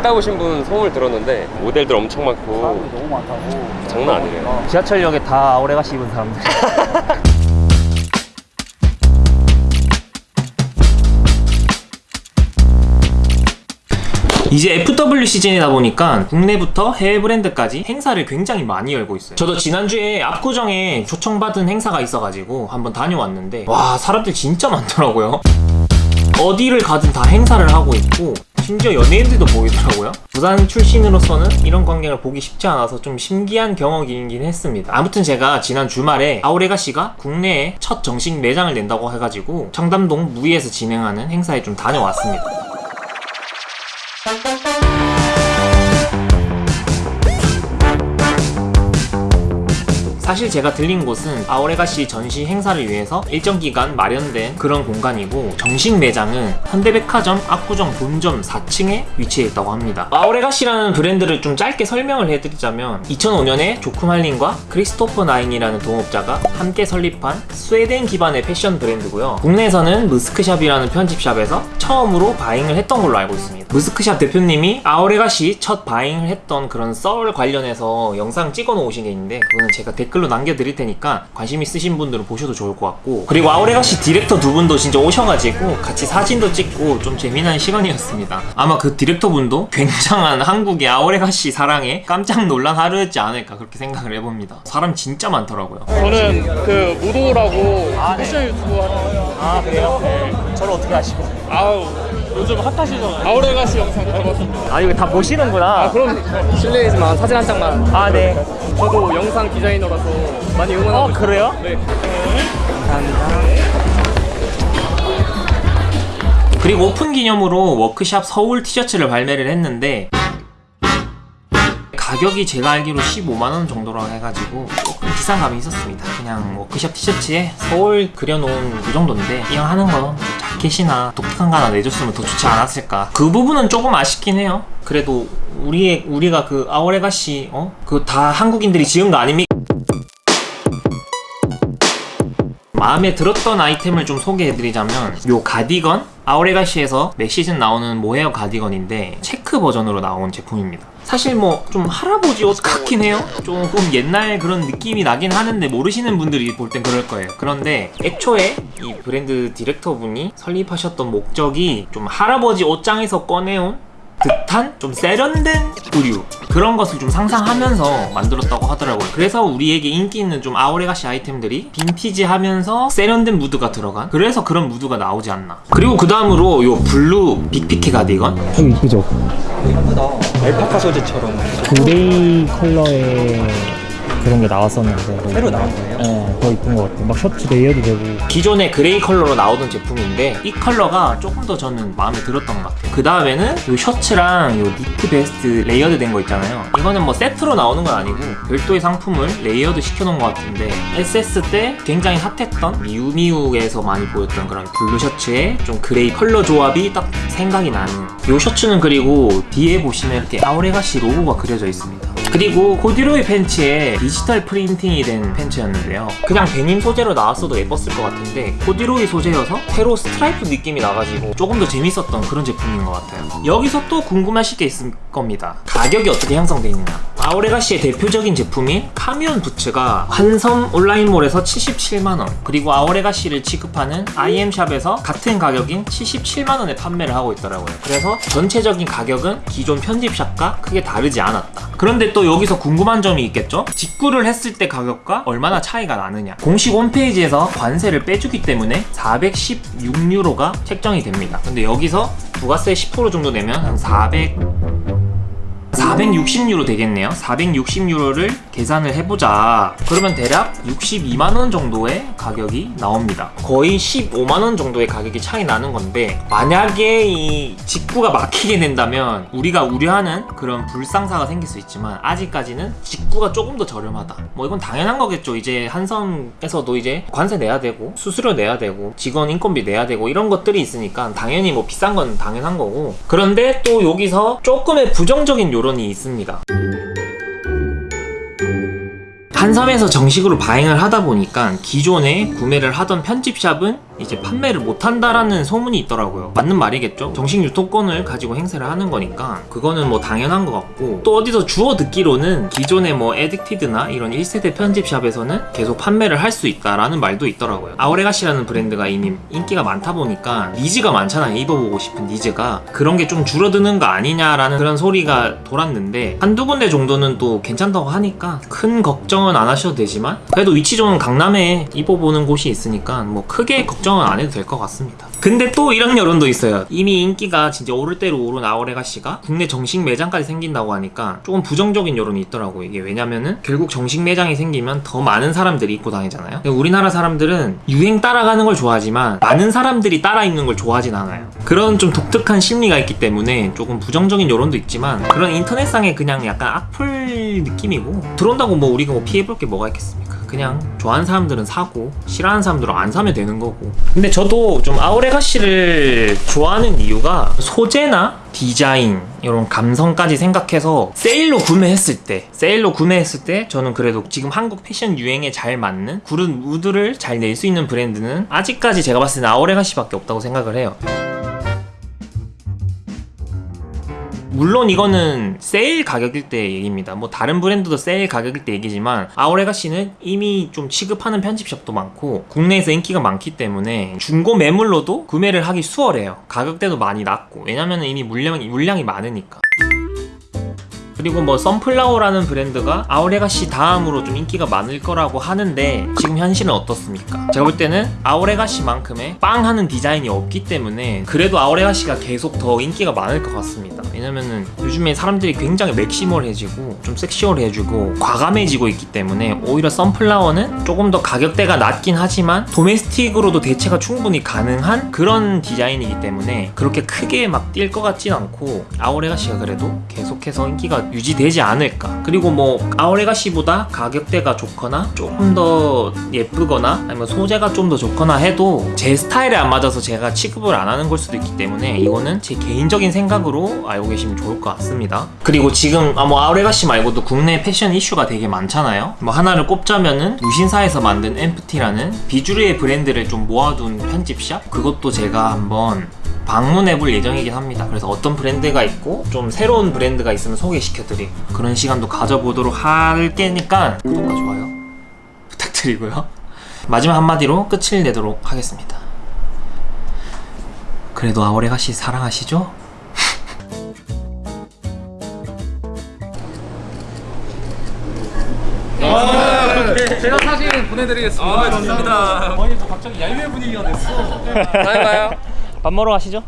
갔다 오신 분 소문을 들었는데 모델들 엄청 많고 사람들이 너무 많다고. 장난 아니래요. 지하철역에 다 아우레가시 입은 사람들. 이제 FW 시즌이다 보니까 국내부터 해외 브랜드까지 행사를 굉장히 많이 열고 있어요. 저도 지난주에 압구정에 초청받은 행사가 있어가지고 한번 다녀왔는데 와 사람들 진짜 많더라고요. 어디를 가든 다 행사를 하고 있고 심지어 연예인들도 보이더라고요. 부산 출신으로서는 이런 광경을 보기 쉽지 않아서 좀 신기한 경험이긴 했습니다. 아무튼 제가 지난 주말에 아우레가 씨가 국내에 첫 정식 매장을 낸다고 해가지고 청담동 무이에서 진행하는 행사에 좀 다녀왔습니다 사실 제가 들린 곳은 아오레가시 전시 행사를 위해서 일정 기간 마련된 그런 공간이고 정식 매장은 현대백화점 압구정 본점 4층에 위치해 있다고 합니다. 아오레가시라는 브랜드를 좀 짧게 설명을 해드리자면 2005년에 조크말린과 크리스토퍼 나인이라는 동업자가 함께 설립한 스웨덴 기반의 패션 브랜드고요. 국내에서는 무스크샵이라는 편집샵에서 처음으로 buying을 했던 걸로 알고 있습니다. 무스크샵 대표님이 Our Legacy 첫 buying을 했던 그런 썰 관련해서 영상 찍어 놓으신 게 있는데 그거는 제가 댓글로 남겨드릴 테니까 관심 있으신 분들은 보셔도 좋을 것 같고 그리고 Our Legacy 디렉터 두 분도 진짜 오셔가지고 같이 사진도 찍고 좀 재미난 시간이었습니다. 아마 그 디렉터 분도 굉장한 한국의 Our Legacy 사랑에 깜짝 놀란 하루였지 않을까 그렇게 생각을 해봅니다. 사람 진짜 많더라고요. 저는 그 무도라고 패션 유튜브 하는 아 그래요? 네. 저를 어떻게 아시고? 아우 요즘 핫하시잖아요 Our Legacy 영상 잘 봤습니다 아 이거 다 보시는구나. 아 그럼 실례지만 사진 한 장만 아 네. 저도 영상 디자이너라서 많이 응원하고 어 그래요? 네. 그리고 오픈 기념으로 워크샵 서울 티셔츠를 발매를 했는데 가격이 제가 알기로 15만원 정도라고 해가지고 조금 비싼 감이 있었습니다 그냥 워크샵 티셔츠에 서울 그려놓은 그 정도인데 이왕 하는 거 자켓이나 독특한 거 하나 내줬으면 더 좋지 않았을까 그 부분은 조금 아쉽긴 해요 그래도 우리의 우리가 그 아오레가시 어? 그 다 한국인들이 지은 거 아닙니까? 마음에 들었던 아이템을 좀 소개해드리자면 요 가디건 아오레가시에서 매 시즌 나오는 모헤어 가디건인데 체크 버전으로 나온 제품입니다. 사실 뭐 좀 할아버지 옷 같긴 해요. 조금 옛날 그런 느낌이 나긴 하는데 모르시는 분들이 볼 땐 그럴 거예요. 그런데 애초에 이 브랜드 디렉터 분이 설립하셨던 목적이 좀 할아버지 옷장에서 꺼내온 듯한 좀 세련된 부류 그런 것을 좀 상상하면서 만들었다고 하더라고요. 그래서 우리에게 인기 있는 좀 Our Legacy 아이템들이 빈티지하면서 세련된 무드가 들어간? 그래서 그런 무드가 나오지 않나. 그리고 그 다음으로 요 blue 빅 피케 가디건? 되게 이쁘죠? 알파카 소재처럼. gray 컬러의 그런 게 나왔었는데. 새로 나온 거예요? 네, 더 이쁜 것 같아요. 막 셔츠 layered도 되고. 기존의 gray 컬러로 나오던 제품인데 이 컬러가 조금 더 저는 마음에 들었던 것 같아요. 그 다음에는 요 셔츠랑 요 니트 vest layered 된 거 있잖아요. 이거는 뭐 세트로 나오는 건 아니고 별도의 상품을 layered 시켜놓은 것 같은데 SS 때 굉장히 핫했던 미우미우에서 많이 보였던 그런 blue 셔츠에 좀 gray 컬러 조합이 딱 생각이 나는 요 셔츠는 그리고 뒤에 보시면 이렇게 Our Legacy 로고가 그려져 있습니다 그리고 코디로이 팬츠에 디지털 printing이 된 팬츠였는데요. 그냥 데님 소재로 나왔어도 예뻤을 것 같은데 코디로이 소재여서 세로 스트라이프 느낌이 나가지고 조금 더 재밌었던 그런 제품인 것 같아요. 여기서 또 궁금하실 게 있을 겁니다. 가격이 어떻게 형성되어 있느냐 아오레가시의 대표적인 제품인 카미온 부츠가 한섬 온라인몰에서 77만원 그리고 아오레가시를 취급하는 IM샵에서 같은 가격인 77만원에 판매를 하고 있더라고요. 그래서 전체적인 가격은 기존 편집샵과 크게 다르지 않았다. 그런데 또 여기서 궁금한 점이 있겠죠? 직구를 했을 때 가격과 얼마나 차이가 나느냐. 공식 홈페이지에서 관세를 빼주기 때문에 416유로가 책정이 됩니다. 근데 여기서 부가세 10% 정도 내면 한 400... 460유로 되겠네요. 460유로를 계산을 해보자. 그러면 대략 62만원 정도의 가격이 나옵니다. 거의 15만원 정도의 가격이 차이 나는 건데 만약에 이 직구가 막히게 된다면 우리가 우려하는 그런 불상사가 생길 수 있지만 아직까지는 직구가 조금 더 저렴하다. 뭐 이건 당연한 거겠죠. 이제 한섬에서도 이제 관세 내야 되고 수수료 내야 되고 직원 인건비 내야 되고 이런 것들이 있으니까 당연히 뭐 비싼 건 당연한 거고. 그런데 또 여기서 조금의 부정적인 요 론이 있습니다. 한섬에서 정식으로 buying을 하다 보니까 기존에 구매를 하던 편집샵은 이제 판매를 못한다라는 소문이 있더라고요. 맞는 말이겠죠? 정식 유통권을 가지고 행사를 하는 거니까 그거는 뭐 당연한 것 같고 또 어디서 주워 듣기로는 기존의 뭐 Addicted나 이런 1세대 편집샵에서는 계속 판매를 할 수 있다라는 말도 있더라고요. Our Legacy라는 브랜드가 이미 인기가 많다 보니까 needs가 많잖아요. 입어보고 싶은 needs가 그런 게 좀 줄어드는 거 아니냐라는 그런 소리가 돌았는데 한두 군데 정도는 또 괜찮다고 하니까 큰 걱정은 안 하셔도 되지만 그래도 위치 좋은 강남에 입어보는 곳이 있으니까 뭐 크게 걱정 은 안 해도 될 것 같습니다. 근데 또 이런 여론도 있어요. 이미 인기가 진짜 오를 대로 오른 아우레가시가 국내 정식 매장까지 생긴다고 하니까 조금 부정적인 여론이 있더라고요. 이게 왜냐면은 결국 정식 매장이 생기면 더 많은 사람들이 입고 다니잖아요. 우리나라 사람들은 유행 따라가는 걸 좋아하지만 많은 사람들이 따라 입는 걸 좋아하진 않아요. 그런 좀 독특한 심리가 있기 때문에 조금 부정적인 여론도 있지만 그런 인터넷상의 그냥 약간 악플 느낌이고 들어온다고 뭐 우리가 뭐 피해볼 게 뭐가 있겠습니까? 그냥 좋아하는 사람들은 사고 싫어하는 사람들은 안 사면 되는 거고 근데 저도 좀 아우레 가시를 좋아하는 이유가 소재나 디자인 이런 감성까지 생각해서 세일로 구매했을 때 세일로 구매했을 때 저는 그래도 지금 한국 패션 유행에 잘 맞는 그런 무드를 잘 낼 수 있는 브랜드는 아직까지 제가 봤을 때는 아우레가시밖에 없다고 생각을 해요 물론 이거는 세일 가격일 때 얘기입니다. 뭐 다른 브랜드도 세일 가격일 때 얘기지만 아우레가시는 이미 좀 취급하는 편집샵도 많고 국내에서 인기가 많기 때문에 중고 매물로도 구매를 하기 수월해요. 가격대도 많이 낮고 왜냐면 이미 물량이 물량이 많으니까. 그리고 뭐 썬플라워라는 브랜드가 아우레가시 다음으로 좀 인기가 많을 거라고 하는데 지금 현실은 어떻습니까? 제가 볼 때는 아우레가시만큼의 빵 하는 디자인이 없기 때문에 그래도 아우레가시가 계속 더 인기가 많을 것 같습니다. 왜냐면은 요즘에 사람들이 굉장히 맥시멀해지고 좀 섹시얼해지고 과감해지고 있기 때문에 오히려 썬플라워는 조금 더 가격대가 낮긴 하지만 도메스틱으로도 대체가 충분히 가능한 그런 디자인이기 때문에 그렇게 크게 막 뛸 것 같진 않고 아우레가시가 그래도 계속해서 인기가 유지되지 않을까. 그리고 뭐 아우레가시보다 가격대가 좋거나 조금 더 예쁘거나 아니면 소재가 좀 더 좋거나 해도 제 스타일에 안 맞아서 제가 취급을 안 하는 걸 수도 있기 때문에 이거는 제 개인적인 생각으로 알고 계시면 좋을 것 같습니다. 그리고 지금 아, 뭐 아우레가시 말고도 국내 패션 이슈가 되게 많잖아요. 뭐 하나를 꼽자면은 무신사에서 만든 엠프티라는 비주류의 브랜드를 좀 모아둔 편집샵? 그것도 제가 한번 방문해 볼 예정이긴 합니다. 그래서 어떤 브랜드가 있고 좀 새로운 브랜드가 있으면 소개시켜드리고 그런 시간도 가져보도록 할 테니까 구독과 좋아요 부탁드리고요. 마지막 한마디로 끝을 내도록 하겠습니다. 그래도 아오레가시 사랑하시죠? 제가 사진 보내드리겠습니다. 아, 감사합니다. 아니 뭐 갑자기 야유회 분위기가 됐어. 다음에 봐요. 밥 먹으러 가시죠.